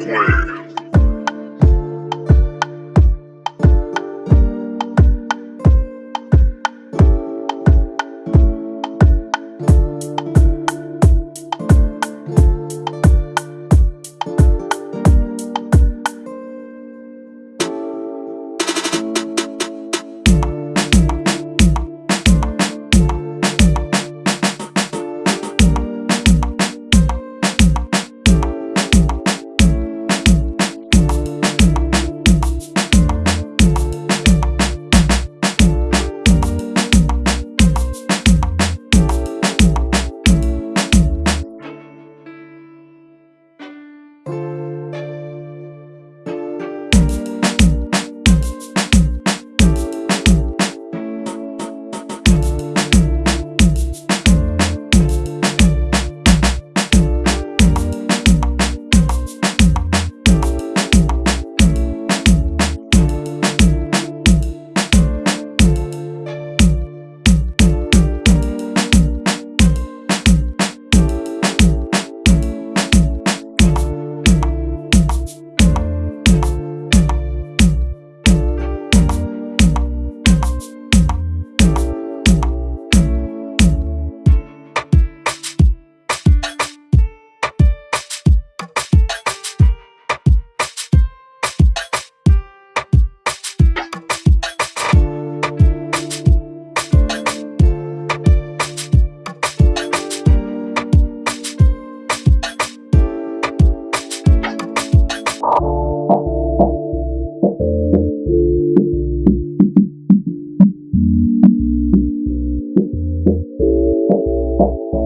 Square. you